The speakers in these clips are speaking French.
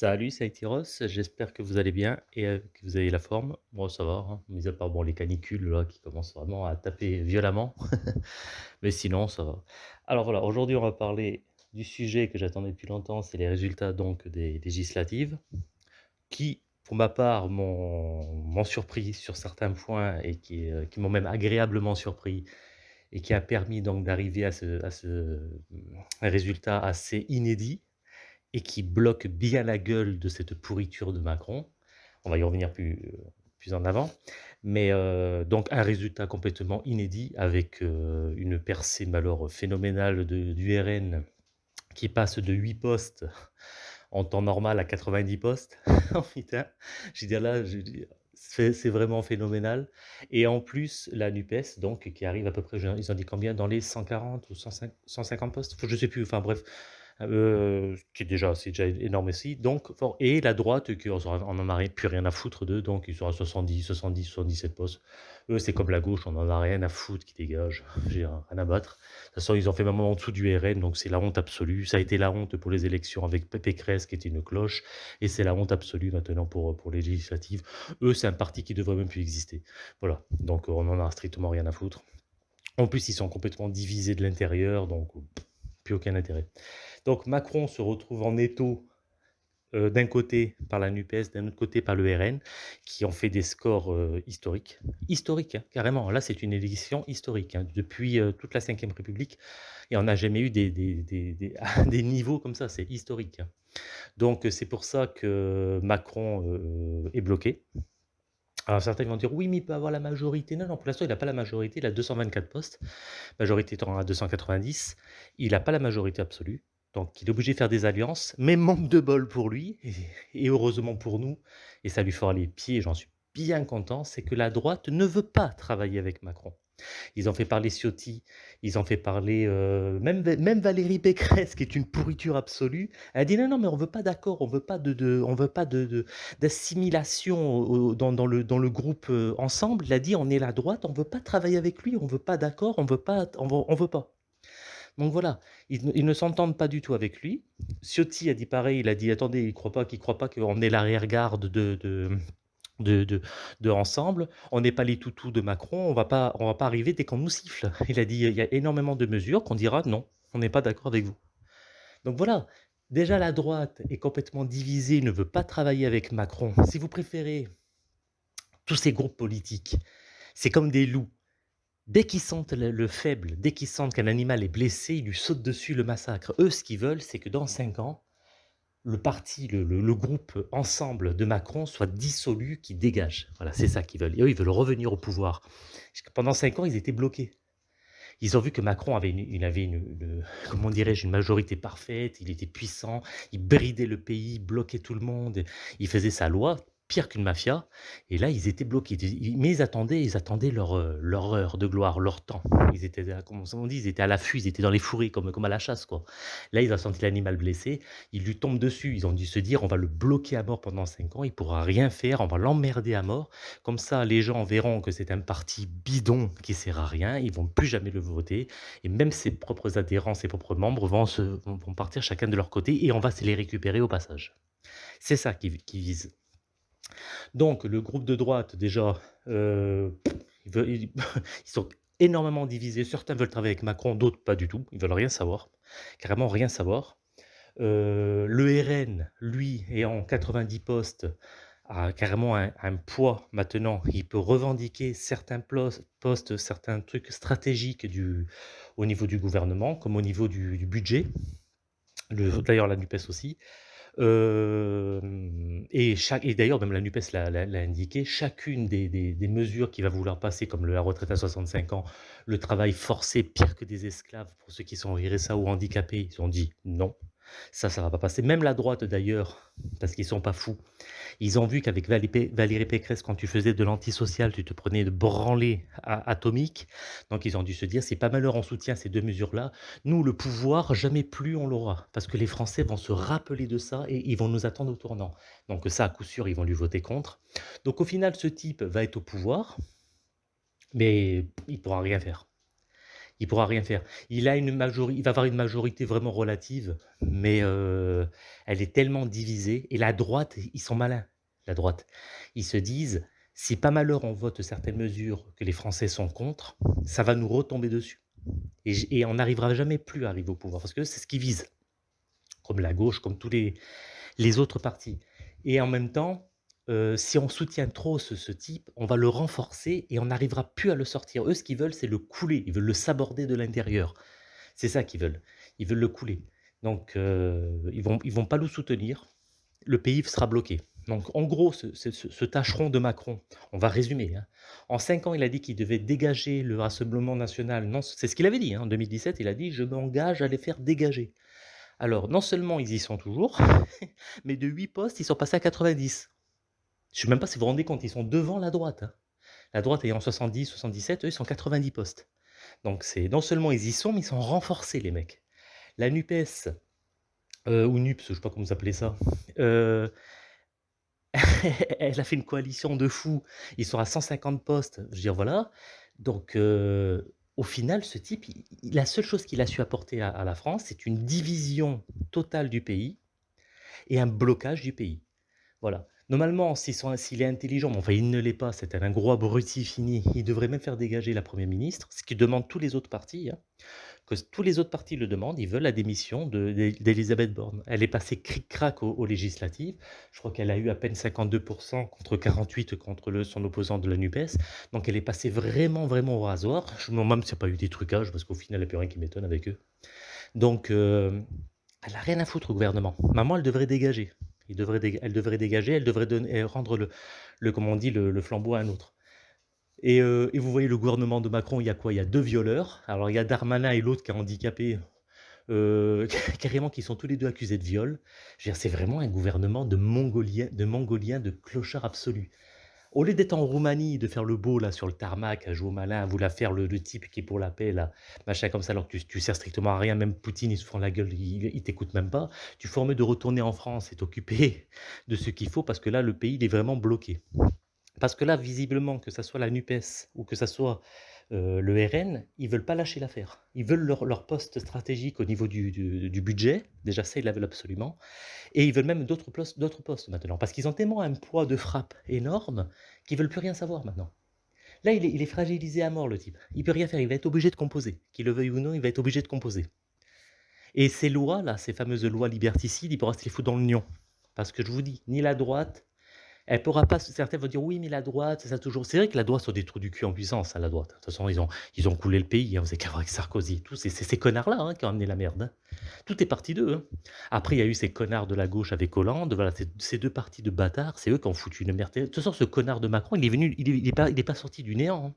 Salut, c'est Tyros, j'espère que vous allez bien et heu, que vous avez la forme. Moi, ça va, hein, mis à part, bon, les canicules là qui commencent vraiment à taper violemment, mais sinon ça va. Alors voilà, aujourd'hui on va parler du sujet que j'attendais depuis longtemps, c'est les résultats donc des législatives qui, pour ma part, m'ont surpris sur certains points et qui, heu, qui m'ont même agréablement surpris et qui a permis d'arriver à ce à ce, mmh, résultat assez inédit et qui bloque bien la gueule de cette pourriture de Macron. On va y revenir plus, heu, plus en avant. Mais, heu, donc un résultat complètement inédit avec, heu, une percée alors phénoménale de du RN qui passe de 8 postes en temps normal à 90 postes. Oh putain, je dire là, c'est vraiment phénoménal et en plus la NUPES donc qui arrive à peu près, ils ont dit combien? Dans les 140 ou 105 150 postes? Je sais plus, enfin bref, Ce qui est déjà c'est déjà énorme aussi, donc et la droite qui on on en a plus rien à foutre d'eux, donc ils sont à 70-70-77 postes. Eux, c'est comme la gauche, on en a rien à foutre qu'ils dégagent, j'ai rien à battre. De toute façon, ils ont fait même en dessous du RN, donc c'est la honte absolue. Ça a été la honte pour les élections avec Pécresse qui était une cloche et c'est la honte absolue maintenant pour, pour les législatives. Eux, c'est un parti qui devrait même plus exister. Voilà, donc on en a strictement rien à foutre. En plus, ils sont complètement divisés de l'intérieur, donc plus aucun intérêt. Donc Macron se retrouve en étau, heu, d'un côté par la NUPES, d'un autre côté par le RN, qui ont fait des scores, heu, historiques. Historiques, hein, carrément. Là, c'est une élection historique, hein. Depuis, heu, toute la Ve République et on n'a jamais eu des niveaux comme ça, c'est historique, hein. Donc c'est pour ça que Macron, est bloqué. Alors certains vont dire: «Oui, mais il peut avoir la majorité». Non, non, pour l'instant, il n'a pas la majorité, il a 224 postes, majorité étant à 290. Il n'a pas la majorité absolue. Donc il est obligé de faire des alliances, mais manque de bol pour lui et heureusement pour nous et ça lui fera les pieds j'en suis bien content, c'est que la droite ne veut pas travailler avec Macron. Ils ont fait parler Ciotti, ils ont fait parler, heu, même même Valérie Pécresse qui est une pourriture absolue, elle a dit: «Non, non, mais on veut pas d'accord, on veut pas de veut pas de d'assimilation dans le dans le groupe, heu, ensemble». Elle a dit: «On est la droite, on veut pas travailler avec lui, on veut pas d'accord, on veut pas on veut pas». Donc voilà, ils ne ne s'entendent pas du tout avec lui. Ciotti a dit pareil, il a dit: «Attendez, il croit pas croit pas qu'on est l'arrière-garde de de de de Ensemble. On n'est pas les toutous de Macron, on va pas on va pas arriver dès qu'on nous siffle». Il a dit: «Il y a énormément de mesures qu'on dira: "Non, on n'est pas d'accord avec vous"». Donc voilà, déjà la droite est complètement divisée, ne veut pas travailler avec Macron. Si vous préférez, tous ces groupes politiques, c'est comme des loups. Dès qu'ils sentent le le faible, dès qu'ils sentent qu'un animal est blessé, ils lui sautent dessus, le massacrent. Eux, ce qu'ils veulent, c'est que dans 5 ans, le parti, le le le groupe Ensemble de Macron soit dissolu, qu'il dégage. Voilà, c'est ça qu'ils veulent et eux, ils veulent revenir au pouvoir. Pendant 5 ans, ils étaient bloqués. Ils ont vu que Macron avait une il avait une une, comment dirais-je? Une majorité parfaite, il était puissant, il bridait le pays, il bloquait tout le monde, il faisait sa loi, pire qu'une mafia et là, ils étaient bloqués. Mais ils attendaient ils attendaient leur, heu, leur heure de gloire, leur temps. Ils étaient à comment on dit? Ils étaient à l'affût, ils étaient dans les fourrés comme comme à la chasse. Là, ils ont senti l'animal blessé, ils lui tombent dessus, ils ont dû se dire: «On va le bloquer à mort pendant 5 ans, il pourra rien faire, on va l'emmerder à mort». Comme ça, les gens verront que c'est un parti bidon qui sert à rien, ils vont plus jamais le voter et même ses propres adhérents, ses propres membres vont partir chacun de leur côté et on va se les récupérer au passage. C'est ça qu'ils visent. Donc le groupe de droite déjà, heu, ils sont énormément divisés. Certains veulent travailler avec Macron, d'autres pas du tout. Ils veulent rien savoir, carrément rien savoir. Heu, le RN, lui, est en 90 postes, a carrément un poids maintenant. Il peut revendiquer certains postes, certains trucs stratégiques du au niveau du gouvernement, comme au niveau du du budget. Le d'ailleurs la NUPES aussi. Et d'ailleurs même la NUPES l'a indiqué, chacune des mesures qu'il va vouloir passer comme la retraite à 65 ans, le travail forcé pire que des esclaves pour ceux qui sont RSA ou handicapés, ils ont dit: «Non, ça, ça va pas passer». Même la droite d'ailleurs, parce qu'ils sont pas fous, ils ont vu qu'avec Valérie Pécresse, quand tu faisais de l'antisocial, tu te prenais de branlées a atomiques. Donc ils ont dû se dire: «Si pas malheur on soutient ces 2 mesures-là, nous le pouvoir, jamais plus on l'aura». Parce que les Français vont se rappeler de ça et ils vont nous attendre au tournant. Donc ça, à coup sûr, ils vont lui voter contre. Donc au final, ce type va être au pouvoir, mais il pourra rien faire. Il pourra rien faire. Il a une il va avoir une majorité vraiment relative, mais heu, elle est tellement divisée et la droite, ils sont malins, la droite. Ils se disent: «Si pas malheur on vote certaines mesures que les Français sont contre, ça va nous retomber dessus et et on n'arrivera jamais plus à arriver au pouvoir» parce que c'est ce qu'ils visent, comme la gauche, comme tous les les autres partis et en même temps, si on soutient trop ce type, on va le renforcer et on n'arrivera plus à le sortir. Eux, ce qu'ils veulent, c'est le couler, ils veulent le saborder de l'intérieur. C'est ça qu'ils veulent. Ils veulent le couler. Donc ils vont ils vont pas le soutenir. Le pays sera bloqué. Donc en gros, ce ce tâcheron de Macron, on va résumer, hein. En 5 ans, il a dit qu'il devait dégager le Rassemblement national. Non, c'est ce qu'il avait dit, hein, en 2017, il a dit: «Je m'engage à les faire dégager». Alors non seulement ils y sont toujours, mais de 8 postes, ils sont passés à 90. Je sais même pas si vous vous rendez compte, ils sont devant la droite, hein. La droite ayant 70-77, eux, ils sont 90 postes. Donc c'est non seulement ils y sont, mais ils sont renforcés les mecs. La NUPES, heu, ou NUPS, je sais pas comment vous appelez ça, heu, elle a fait une coalition de fous. Ils sont à 150 postes. Je veux dire, voilà. Donc heu, au final, ce type, la seule chose qu'il a su apporter à la France, c'est une division totale du pays et un blocage du pays. Voilà. Normalement, s'il est intelligent, mais enfin il ne l'est pas, c'est un gros abruti fini, il devrait même faire dégager la Première ministre, ce que demandent tous les autres partis, hein, tous les autres partis le demandent, ils veulent la démission de d'É d'Élisabeth Borne. Elle est passée cric-crac aux législatives, je crois qu'elle a eu à peine 52% contre 48 contre le son opposant de la NUPES, donc elle est passée vraiment, vraiment au rasoir. Demande même s'il n'y a pas eu des trucages, parce qu'au final, il n'y a plus rien qui m'étonne avec eux. Donc, heu, elle a rien à foutre au gouvernement. Maman, elle devrait dégager. Elle devrait dégager, elle devrait et rendre le le on dit? Le flambeau à un autre et heu et vous voyez le gouvernement de Macron, il y a quoi? Il y a 2 violeurs. Alors il y a Darmanin et l'autre qui est handicapé, heu, carrément qui sont tous les 2 accusés de viol. C'est vraiment un gouvernement de mongoliens de mongoliens, de clochards absolus. Au lieu d'être en Roumanie, de faire le beau là sur le tarmac, à jouer au malin, à vouloir faire le type qui est pour la paix là, machin comme ça, alors que tu tu sers strictement à rien, même Poutine, il se fend la gueule, il il t'écoute même pas. Tu mieux de retourner en France et t'occuper de ce qu'il faut parce que là, le pays, il est vraiment bloqué. Parce que là, visiblement, que ça soit la NUPES ou que ça soit, heu, le RN, ils veulent pas lâcher l'affaire. Ils veulent leur leur poste stratégique au niveau du du budget, déjà ça, ils la veulent absolument et ils veulent même d'autres postes postes maintenant. Parce qu'ils ont tellement un poids de frappe énorme qu'ils veulent plus rien savoir maintenant. Là, il est il est fragilisé à mort le type. Il peut rien faire, il va être obligé de composer. Qu'il le veuille ou non, il va être obligé de composer et ces lois là, ces fameuses lois liberticides, il pourra se les foutre dans le nion. Parce que je vous dis, ni la droite elle pourra pas certains vont dire: «Oui, mais la droite, ça toujours» c'est vrai que la droite sont des trous du cul en puissance, à la droite. De toute façon, ils ont ils ont coulé le pays, hein, vous avez qu'à voir avec Sarkozy. C'est c'est ces connards-là, hein, qui ont amené la merde, hein. Tout est parti d'eux, hein. Après, il y a eu ces connards de la gauche avec Hollande, voilà, ces ces 2 partis de bâtards, c'est eux qui ont foutu une merde de toute façon, ce connard de Macron, il est venu il est il est pas pas sorti du néant, hein.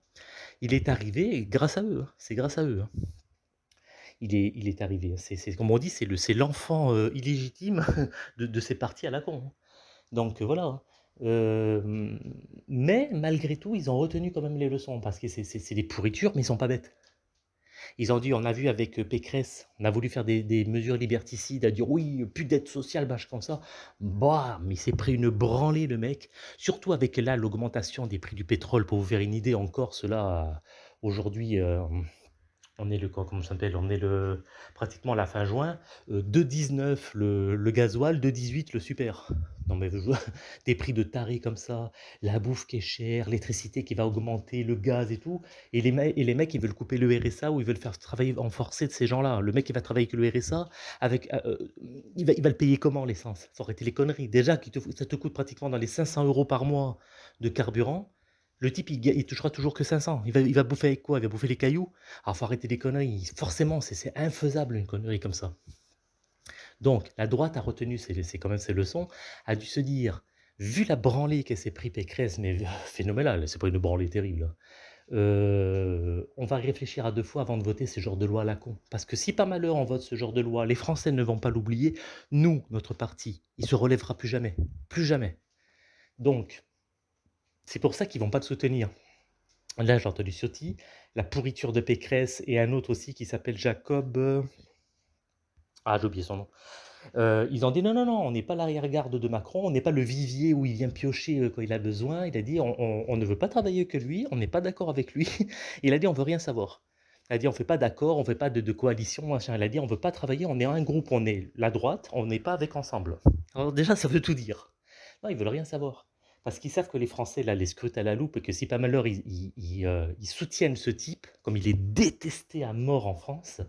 Il est arrivé grâce à eux, hein, c'est grâce à eux, hein. Il est il est arrivé, c'est comme on dit, c'est le c'est l'enfant, heu, illégitime de de ces partis à la con, hein. Donc, heu, voilà, Hem, mais malgré tout, ils ont retenu quand même les leçons parce que c'est des pourritures, mais ils sont pas bêtes. Ils ont dit on a vu avec, Pécresse, on a voulu faire des mesures liberticides, à dire: «Oui, plus d'aide sociale», machin comme ça. Bam! Il s'est pris une branlée le mec, surtout avec là l'augmentation des prix du pétrole. Pour vous faire une idée, en Corse là, aujourd'hui, hem, on est le comment s'appelle? On est le pratiquement la fin juin, heu, 2,19 le le gasoil, 2,18 le super. Non mais des prix de tarés comme ça, la bouffe qui est chère, l'électricité qui va augmenter, le gaz et tout et les mecs ils veulent couper le RSA ou ils veulent faire travailler en forcé de ces gens-là. Le mec, il va travailler avec le RSA avec, heu heu, il va le payer comment l'essence? Faut arrêter les conneries. Déjà ça te coûte pratiquement dans les 500 € par mois de carburant. Le type, il touchera toujours que 500. Il va il va bouffer avec quoi? Il va bouffer les cailloux? Ah, faut arrêter les conneries. Forcément, c'est infaisable une connerie comme ça. Donc la droite a retenu ses quand même ses leçons, a dû se dire: «Vu la branlée qu'elle s'est pris Pécresse, mais phénoménale, c'est pas une branlée terrible, hein, heu, on va réfléchir à 2 fois avant de voter ce genre de loi à la con». Parce que si par malheur on vote ce genre de loi, les Français ne vont pas l'oublier, nous, notre parti, il se relèvera plus jamais, plus jamais. Donc c'est pour ça qu'ils vont pas te soutenir. Là, j'ai entendu Ciotti, la pourriture de Pécresse et un autre aussi qui s'appelle Jacob, heu, ah j'ai oublié son nom. Heu, ils ont dit: «Non, non, non, on n'est pas l'arrière-garde de Macron, on n'est pas le vivier où il vient piocher, heu, quand il a besoin». Il a dit: «On ne veut pas travailler que lui, on n'est pas d'accord avec lui». Il a dit: «On veut rien savoir». Elle a dit: «On fait pas d'accord, on fait pas de de coalition, machin». Elle a dit: «On veut pas travailler, on est un groupe, on est la droite, on n'est pas avec ensemble». Alors déjà, ça veut tout dire. Non, ils veulent rien savoir. Parce qu'ils savent que les Français, là, les scrutent à la loupe et que si pas malheur, ils ils soutiennent ce type, comme il est détesté à mort en France,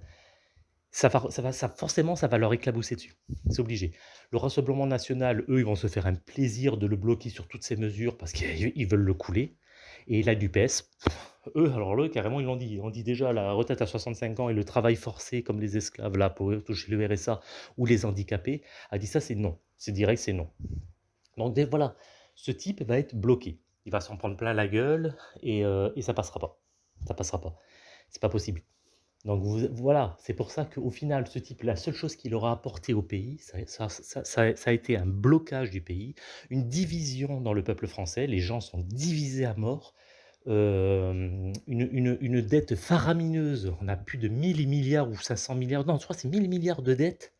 ça va ça va forcément, ça va leur éclabousser dessus. C'est obligé. Le Rassemblement national, eux, ils vont se faire un plaisir de le bloquer sur toutes ces mesures parce qu'ils ils veulent le couler et la NUPES, eux, alors eux, carrément, ils l'ont dit. Ont dit déjà la retraite à 65 ans et le travail forcé comme les esclaves là pour toucher le RSA ou les handicapés, a dit ça, c'est non. C'est direct, c'est non. Donc voilà, ce type va être bloqué. Il va s'en prendre plein la gueule et, heu, et ça passera pas. Ça passera pas. C'est pas possible. Donc voilà, c'est pour ça qu'au final, ce type, la seule chose qu'il aura apporté au pays, ça a été un blocage du pays, une division dans le peuple français. Les gens sont divisés à mort, hem, une une une dette faramineuse. On a plus de 1000 milliards ou 500 milliards, non, je crois c'est 1000 milliards de dettes,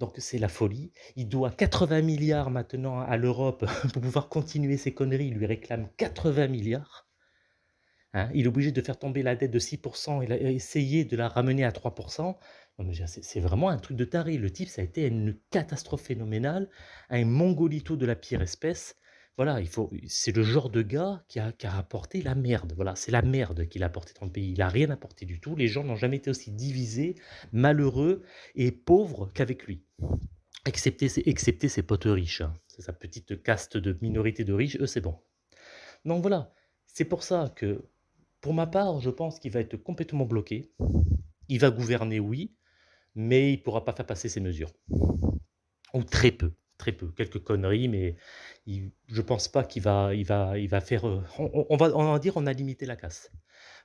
donc c'est la folie. Il doit 80 milliards maintenant à l'Europe pour pouvoir continuer ses conneries. Il lui réclame 80 milliards. Hein, il est obligé de faire tomber la dette de 6% et la essayer de la ramener à 3 Non mais c'est c'est vraiment un truc de taré. Le type, ça a été une catastrophe phénoménale, un mongolito de la pire espèce. Voilà, il faut c'est le genre de gars qui a qui a apporté la merde. Voilà, c'est la merde qu'il a apporté dans le pays. Il a rien apporté du tout. Les gens n'ont jamais été aussi divisés, malheureux et pauvres qu'avec lui. Excepté excepté ses potes riches, hein. C'est sa petite caste de minorité de riches, eux, c'est bon. Donc voilà, c'est pour ça que pour ma part, je pense qu'il va être complètement bloqué. Il va gouverner, oui, mais il ne pourra pas faire passer ses mesures. Ou très peu, très peu. Quelques conneries, mais je pense pas qu'il va il va il va faire, heu, on va on dire on a limité la casse.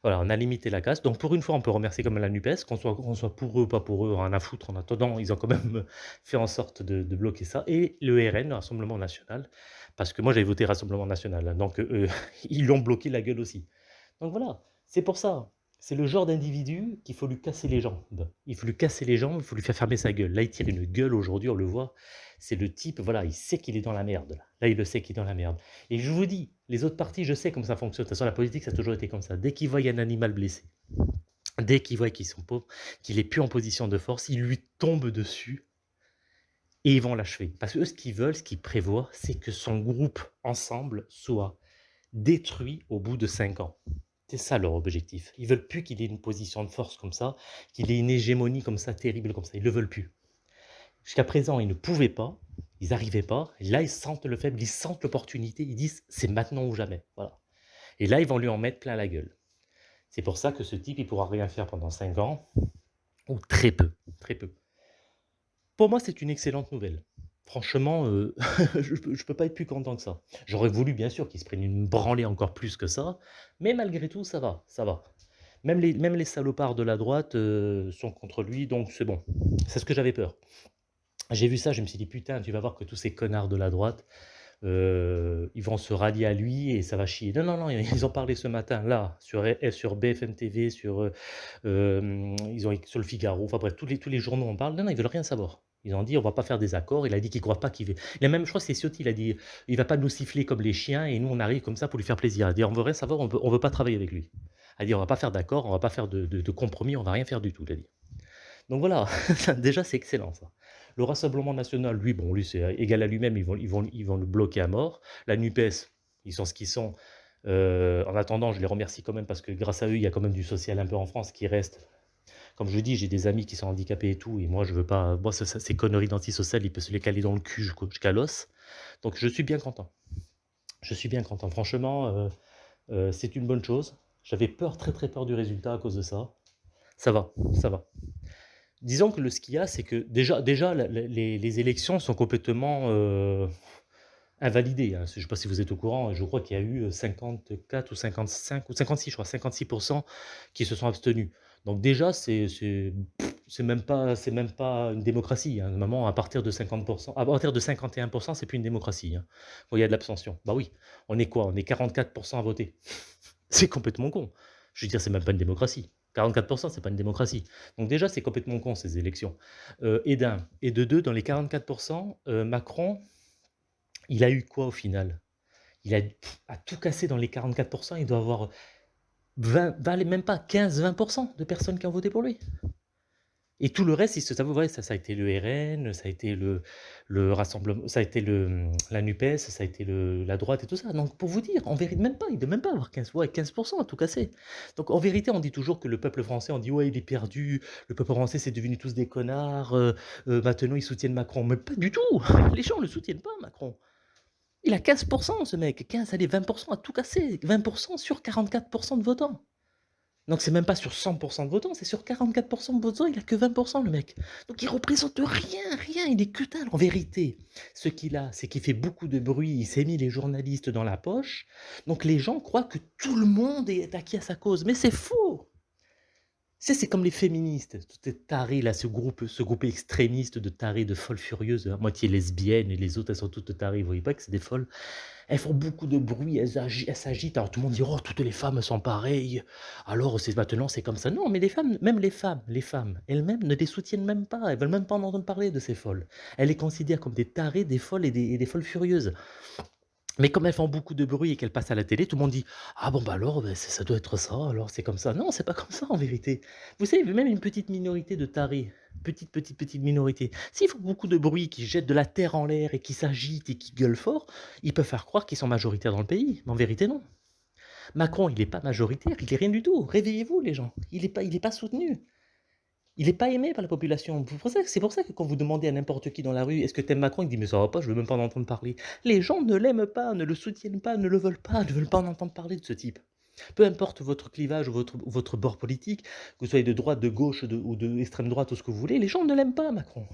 Voilà, on a limité la casse. Donc pour une fois, on peut remercier même la NUPES, qu'on soit qu'on soit pour eux ou pas pour eux, rien à foutre. En attendant, ils ont quand même fait en sorte de bloquer ça et le RN, le Rassemblement national, parce que moi j'avais voté Rassemblement national, hein, donc eux, ils lui ont bloqué la gueule aussi. Donc voilà, c'est pour ça. C'est le genre d'individu qu'il faut lui casser les jambes. Il faut lui casser les jambes, il faut lui faire fermer sa gueule. Là, il tire une gueule aujourd'hui, on le voit. C'est le type, voilà, il sait qu'il est dans la merde. Là. il le sait qu'il est dans la merde. Et je vous dis, les autres partis, je sais comment ça fonctionne. De toute façon, la politique, ça a toujours été comme ça. Dès qu'ils voient un animal blessé, dès qu'ils voient qu'ils sont pauvres, qu'il est plus en position de force, ils lui tombent dessus et ils vont l'achever. Parce que eux, ce qu'ils veulent, ce qu'ils prévoient, c'est que son groupe ensemble soit détruit au bout de 5 ans. C'est ça leur objectif. Ils veulent plus qu'il ait une position de force comme ça, qu'il ait une hégémonie comme ça, terrible comme ça. Ils le veulent plus. Jusqu'à présent, ils ne pouvaient pas, ils n'arrivaient pas. Là, ils sentent le faible, ils sentent l'opportunité. Ils disent, c'est maintenant ou jamais. Voilà. Et là, ils vont lui en mettre plein la gueule. C'est pour ça que ce type, il pourra rien faire pendant 5 ans, ou très peu, très peu. Pour moi, c'est une excellente nouvelle. Franchement, heu, je peux peux pas être plus content que ça. J'aurais voulu bien sûr qu'il se prenne une branlée encore plus que ça, mais malgré tout ça va, ça va. Même les salopards de la droite, heu, sont contre lui, donc c'est bon. C'est ce que j'avais peur. J'ai vu ça, je me suis dit: «Putain, tu vas voir que tous ces connards de la droite, heu, ils vont se rallier à lui et ça va chier». Non, non, non, ils ont parlé ce matin là, sur sur BFM TV, sur, ils ont sur Le Figaro, enfin bref, tous les tous les journaux en parlent. Non, non, ils veulent rien savoir. Ils ont dit: «On va pas faire des accords». Il a dit qu'il croit pas qu'il va il a même je crois que c'est Ciotti, il a dit: «Il va pas nous siffler comme les chiens et nous on arrive comme ça pour lui faire plaisir». Il a dit: «On veut rien savoir, on veut veut pas travailler avec lui». Il a dit: «On va pas faire d'accord, on va pas faire de compromis, on va rien faire du tout», il a. Donc voilà, déjà c'est excellent ça. Le Rassemblement national, lui, bon, lui c'est égal à lui-même, ils vont ils vont ils vont le bloquer à mort. La NUPES, ils sont ce qu'ils sont. Heu, en attendant, je les remercie quand même parce que grâce à eux, il y a quand même du social un peu en France qui reste. Comme je dis, j'ai des amis qui sont handicapés et tout, et moi je veux pas, moi ces conneries d'antisocial, il peut se les caler dans le cul jusqu'à l'os. Donc je suis bien content. Je suis bien content. Franchement, euh, euh, c'est une bonne chose. J'avais peur, très très peur du résultat à cause de ça. Ça va, ça va. Disons que le ce qu'il y a, c'est que déjà, déjà les, les élections sont complètement euh, invalidées. hein. Je ne sais pas si vous êtes au courant, je crois qu'il y a eu 54 ou 55 ou 56, je crois, 56% qui se sont abstenus. Donc déjà, c'est même pas c'est même pas une démocratie. Hein. À partir de 50%, à partir de 51%, c'est plus une démocratie. hein. Il y a de l'abstention. Bah oui, on est quoi? On est 44% à voter. C'est complètement con. Je veux dire, c'est même pas une démocratie. 44%, c'est pas une démocratie. Donc déjà, c'est complètement con ces élections. Euh, et d'un. Et de deux, dans les 44%, euh, Macron, il a eu quoi au final? Il a tout cassé dans les 44%, il doit avoir 20, valait même pas 15-20% de personnes qui ont voté pour lui. Et tout le reste, il se savait, ça, ça a été le RN, ça a été le, le Rassemblement, ça a été le, la NUPES, ça a été le, la droite et tout ça. Donc, pour vous dire, en vérité, même pas, il ne doit même pas avoir 15, ouais, 15% à tout casser. Donc, en vérité, on dit toujours que le peuple français, on dit, ouais, il est perdu, le peuple français, c'est devenu tous des connards, euh, euh, maintenant, ils soutiennent Macron. Mais pas du tout Les gens ne le soutiennent pas, Macron. Il a 15%, ce mec, 15, allez, 20% à tout casser, 20% sur 44% de votants. Donc c'est même pas sur 100% de votants, c'est sur 44% de votants, il a que 20% le mec. Donc il représente rien, rien, il est que. En vérité, ce qu'il a, c'est qu'il fait beaucoup de bruit, il s'est mis les journalistes dans la poche, donc les gens croient que tout le monde est acquis à sa cause, mais c'est faux c'est comme les féministes, toutes ces tarés là, ce groupe, ce groupe extrémiste de tarés, de folles furieuses, à moitié lesbiennes, et les autres elles sont toutes tarées, vous voyez pas que c'est des folles? Elles font beaucoup de bruit, elles, s'agitent, alors tout le monde dit « Oh, toutes les femmes sont pareilles, alors c'est maintenant c'est comme ça ». Non, mais les femmes, même les femmes, les femmes elles-mêmes ne les soutiennent même pas, elles veulent même pas en entendre parler de ces folles. Elles les considèrent comme des tarés, des folles et des folles furieuses. Mais comme elles font beaucoup de bruit et qu'elles passent à la télé, tout le monde dit: «Ah bon, bah, alors, bah, ça doit être ça, alors c'est comme ça». Non, c'est pas comme ça en vérité. Vous savez, même une petite minorité de tarés, petite, petite, petite minorité, s'ils font beaucoup de bruit, qui jettent de la terre en l'air et qui s'agitent et qui gueulent fort, ils peuvent faire croire qu'ils sont majoritaires dans le pays, mais en vérité non. Macron, il n'est pas majoritaire, il est rien du tout. Réveillez-vous les gens, il n'est pas pas soutenu. Il n'est pas aimé par la population. C'est pour ça que quand vous demandez à n'importe qui dans la rue, est-ce que tu aimes Macron Il dit, mais ça va pas, je veux même pas en entendre parler. Les gens ne l'aiment pas, ne le soutiennent pas, ne le veulent pas, ne veulent pas en entendre parler de ce type. Peu importe votre clivage ou votre, votre bord politique, que vous soyez de droite, de gauche ou de extrême droite ou ce que vous voulez, les gens ne l'aiment pas, Macron.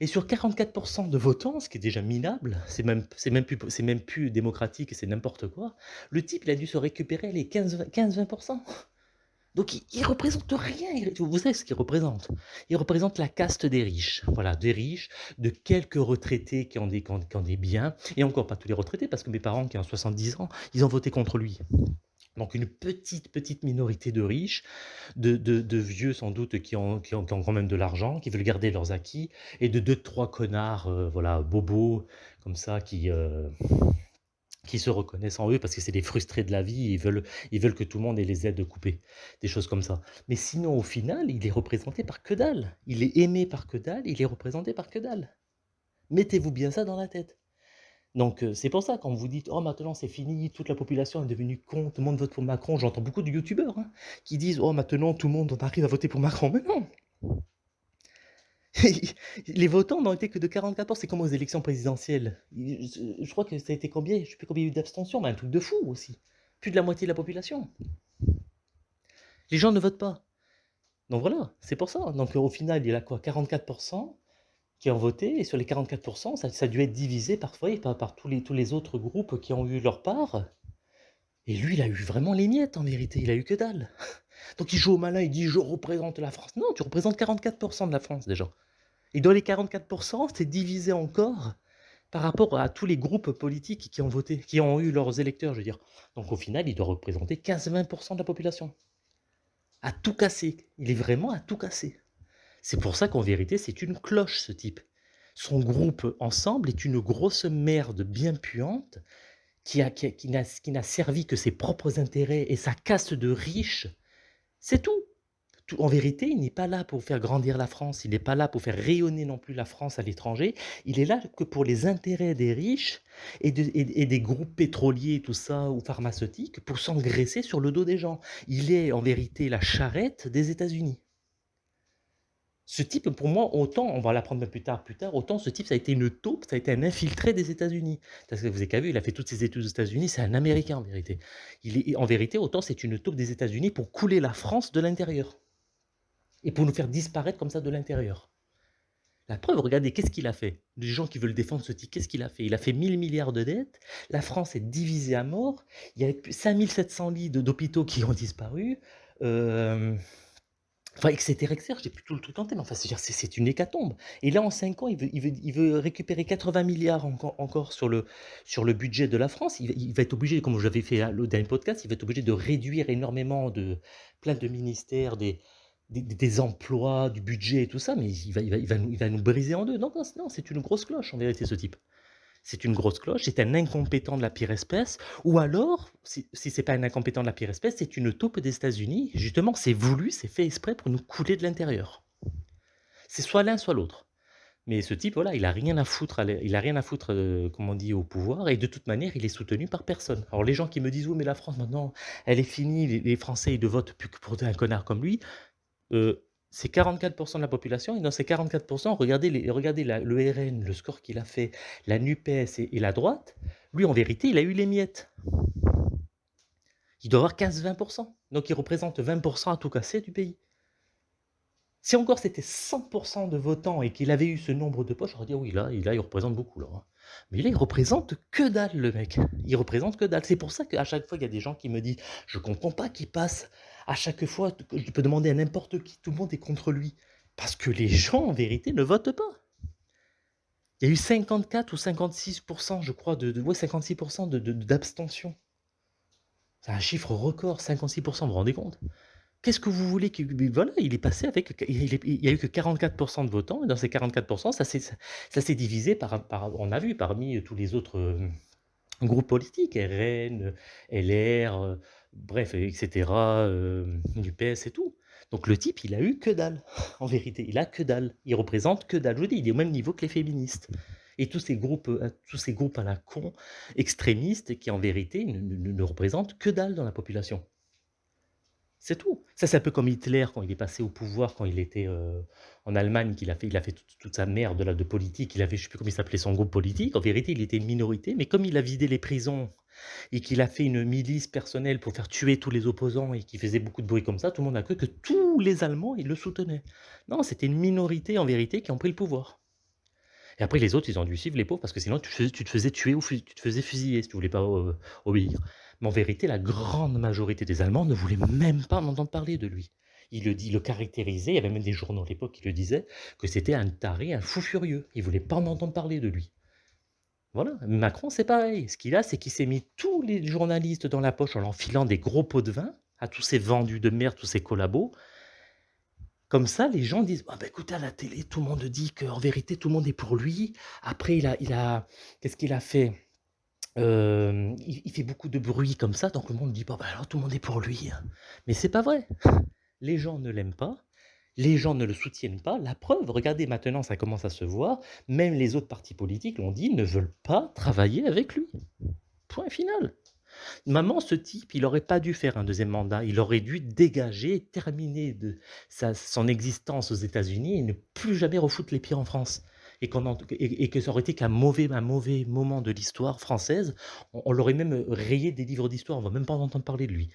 Et sur 44% de votants, ce qui est déjà minable, c'est même, même, plus, même plus démocratique et c'est n'importe quoi, le type, il a dû se récupérer les 15-20%. Donc il, ne représente rien. Vous savez ce qu'il représente? Il représente la caste des riches. Voilà, des riches, de quelques retraités qui ont des, des biens, et encore pas tous les retraités, parce que mes parents qui ont 70 ans, ils ont voté contre lui. Donc une petite, petite minorité de riches, de, vieux sans doute qui ont, qui, ont, quand même de l'argent, qui veulent garder leurs acquis, et de deux, trois connards, euh, voilà, bobos, comme ça, qui... Euh, qui se reconnaissent en eux parce que c'est des frustrés de la vie, ils veulent, ils veulent que tout le monde ait les aides coupées, des choses comme ça. Mais sinon, au final, il est représenté par que dalle. Il est aimé par que dalle, il est représenté par que dalle. Mettez-vous bien ça dans la tête. Donc euh, c'est pour ça quand vous dites « Oh maintenant c'est fini, toute la population est devenue con, tout le monde vote pour Macron », j'entends beaucoup de youtubeurs hein, qui disent « Oh maintenant tout le monde arrive à voter pour Macron ». Mais non Les votants n'ont été que de 44%. C'est comme aux élections présidentielles? Je crois que ça a été combien? Je sais plus combien il y a eu d'abstention, mais un truc de fou aussi. Plus de la moitié de la population. Les gens ne votent pas. Donc voilà, c'est pour ça. Donc au final, il y a quoi? 44% qui ont voté, et sur les 44%, ça, ça a dû être divisé parfois par, par tous, les, tous les autres groupes qui ont eu leur part. Et lui, il a eu vraiment les miettes en vérité, il a eu que dalle. Donc il joue au malin, il dit je représente la France. Non, tu représentes 44% de la France déjà. Et dans les 44%, c'est divisé encore par rapport à tous les groupes politiques qui ont voté, qui ont eu leurs électeurs, je veux dire. Donc au final, il doit représenter 15-20% de la population. À tout casser. Il est vraiment à tout casser. C'est pour ça qu'en vérité, c'est une cloche, ce type. Son groupe ensemble est une grosse merde bien puante qui, a, qui, qui n'a servi que ses propres intérêts et sa caste de riches. C'est tout en vérité, il n'est pas là pour faire grandir la France, il n'est pas là pour faire rayonner non plus la France à l'étranger, il est là que pour les intérêts des riches et, des groupes pétroliers, tout ça, ou pharmaceutiques, pour s'engraisser sur le dos des gens. Il est en vérité la charrette des États-Unis. Ce type, pour moi, autant, on va l'apprendre plus tard, plus tard, autant ce type, ça a été une taupe, ça a été un infiltré des États-Unis. Parce que vous avez vu, il a fait toutes ses études aux États-Unis, c'est un Américain en vérité. Il est, en vérité, autant c'est une taupe des États-Unis pour couler la France de l'intérieur et pour nous faire disparaître comme ça de l'intérieur. La preuve, regardez, qu'est-ce qu'il a fait? Les gens qui veulent défendre ce type, qu'est-ce qu'il a fait? Il a fait 1000 milliards de dettes, la France est divisée à mort, il y a 5700 lits d'hôpitaux qui ont disparu, euh, enfin, etc., etc., j'ai plus tout le truc en tête, enfin, c'est une hécatombe. Et là, en 5 ans, il veut, récupérer 80 milliards encore, sur, le, budget de la France. Il, va être obligé, comme j'avais fait le dernier podcast, il va être obligé de réduire énormément de plein de ministères, des, emplois, du budget et tout ça, mais il va, nous, il va nous briser en deux. Non, non, c'est une grosse cloche en vérité ce type. C'est une grosse cloche, c'est un incompétent de la pire espèce, ou alors, si, si c'est pas un incompétent de la pire espèce, c'est une taupe des États-Unis. Justement, c'est voulu, c'est fait exprès pour nous couler de l'intérieur. C'est soit l'un, soit l'autre. Mais ce type, voilà, il a rien à foutre, il a rien à foutre, euh, comme on dit, au pouvoir, et de toute manière, il est soutenu par personne. Alors les gens qui me disent, oui, mais la France maintenant, elle est finie, les, Français, ils ne votent plus que pour un connard comme lui. Euh, c'est 44% de la population, et dans ces 44%, regardez, regardez le RN, le score qu'il a fait, la NUPES et, la droite, lui, en vérité, il a eu les miettes. Il doit avoir 15-20%. Donc il représente 20% à tout casser du pays. Si encore c'était 100% de votants et qu'il avait eu ce nombre de poches, j'aurais dit oui, là, il représente beaucoup. Là. Hein. Mais là, il représente que dalle, le mec. Il représente que dalle. C'est pour ça qu'à chaque fois, il y a des gens qui me disent Je comprends pas qu'il passe. À chaque fois, je peux demander à n'importe qui, tout le monde est contre lui. Parce que les gens, en vérité, ne votent pas. Il y a eu 54 ou 56%, je crois, de, de ouais, 56% d'abstention. C'est un chiffre record, 56%, vous vous rendez compte? Qu'est-ce que vous voulez voilà, il est passé avec il n'y a eu que 44% de votants et dans ces 44 ça s'est ça divisé par par on a vu parmi tous les autres, euh, groupes politiques, RN, LR, euh, bref etc., du PS et tout. Donc le type, il a eu que dalle, en vérité, il a que dalle. Il représente que dalle. Je vous dis, il est au même niveau que les féministes et tous ces groupes, euh, à la con, extrémistes qui en vérité ne ne représentent que dalle dans la population. C'est tout. Ça, c'est un peu comme Hitler quand il est passé au pouvoir, quand il était euh, en Allemagne, qu'il a fait, il a fait toute, sa merde là, de politique. Il avait, je sais plus comment il s'appelait son groupe politique. En vérité, il était une minorité, mais comme il a vidé les prisons et qu'il a fait une milice personnelle pour faire tuer tous les opposants et qu'il faisait beaucoup de bruit comme ça, tout le monde a cru que tous les Allemands ils le soutenaient. Non, c'était une minorité en vérité qui ont pris le pouvoir. Et après, les autres, ils ont dû suivre les pauvres parce que sinon, tu, te faisais tuer ou tu te faisais fusiller si tu voulais pas euh, obéir. Mais en vérité, la grande majorité des Allemands ne voulaient même pas entendre parler de lui. Il le, dit, le caractérisait, il y avait même des journaux à l'époque qui le disaient, que c'était un taré, un fou furieux. Il ne voulait pas en entendre parler de lui. Voilà, Macron, c'est pareil. Ce qu'il a, c'est qu'il s'est mis tous les journalistes dans la poche en enfilant des gros pots de vin à tous ces vendus de merde, tous ces collabos. Comme ça, les gens disent, ah ben écoutez, à la télé, tout le monde dit qu'en vérité, tout le monde est pour lui. Après, il a, il a qu'est-ce qu'il a fait? Il fait beaucoup de bruit comme ça, donc le monde dit: «Bah, bah, alors tout le monde est pour lui, hein». Mais c'est pas vrai. Les gens ne l'aiment pas, les gens ne le soutiennent pas. La preuve, regardez maintenant, ça commence à se voir, même les autres partis politiques l'ont dit, ne veulent pas travailler avec lui. Point final. Maman, ce type, il aurait pas dû faire un deuxième mandat, il aurait dû dégager, terminer son existence aux États-Unis et ne plus jamais refoutre les pieds en France et, que ça aurait été qu'un mauvais, un mauvais moment de l'histoire française, on, l'aurait même rayé des livres d'histoire, on va même pas en entendre parler de lui.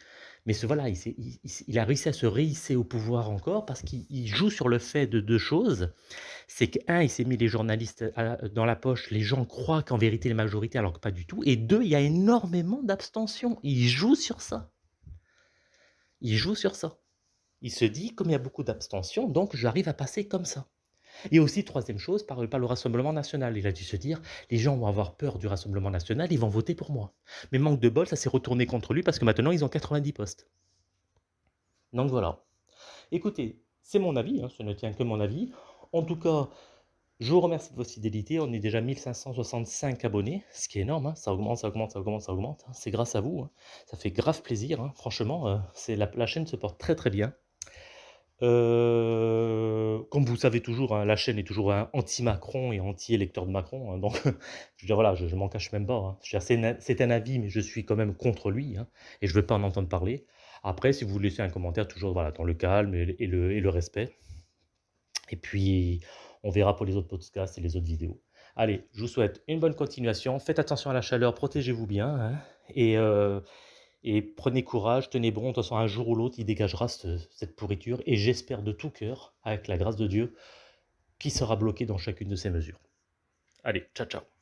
Mais ce, voilà, il, a réussi à se réhisser au pouvoir encore parce qu'il joue sur le fait de deux choses. C'est qu'un, il s'est mis les journalistes dans la poche, les gens croient qu'en vérité les majorités alors que pas du tout. Et deux, il y a énormément d'abstention. Il joue sur ça. Il joue sur ça. Il se dit, comme il y a beaucoup d'abstention, donc j'arrive à passer comme ça. Et aussi, troisième chose, par, le Rassemblement national. Il a dû se dire, les gens vont avoir peur du Rassemblement national, ils vont voter pour moi. Mais manque de bol, ça s'est retourné contre lui parce que maintenant, ils ont 90 postes. Donc voilà. Écoutez, c'est mon avis, hein, ce ne tient que mon avis. En tout cas, je vous remercie de votre fidélité. On est déjà 1565 abonnés, ce qui est énorme. Hein. Ça augmente, ça augmente, ça augmente, ça augmente. Hein. C'est grâce à vous. Ça fait grave plaisir. Franchement, euh, la chaîne se porte très très bien. Euh, comme vous savez toujours, hein, la chaîne est toujours anti-Macron et anti-électeur de Macron, hein, donc je veux voilà, je m'en cache même pas, hein. c'est un avis, mais je suis quand même contre lui, et je veux pas en entendre parler. Après, si vous laissez un commentaire, toujours, voilà, dans le calme et le et le respect. Et puis, on verra pour les autres podcasts et les autres vidéos. Allez, je vous souhaite une bonne continuation. Faites attention à la chaleur, protégez-vous bien, et euh, et prenez courage, tenez bon, de toute façon un jour ou l'autre il dégagera cette pourriture et j'espère de tout cœur, avec la grâce de Dieu, qu'il sera bloqué dans chacune de ces mesures. Allez, ciao ciao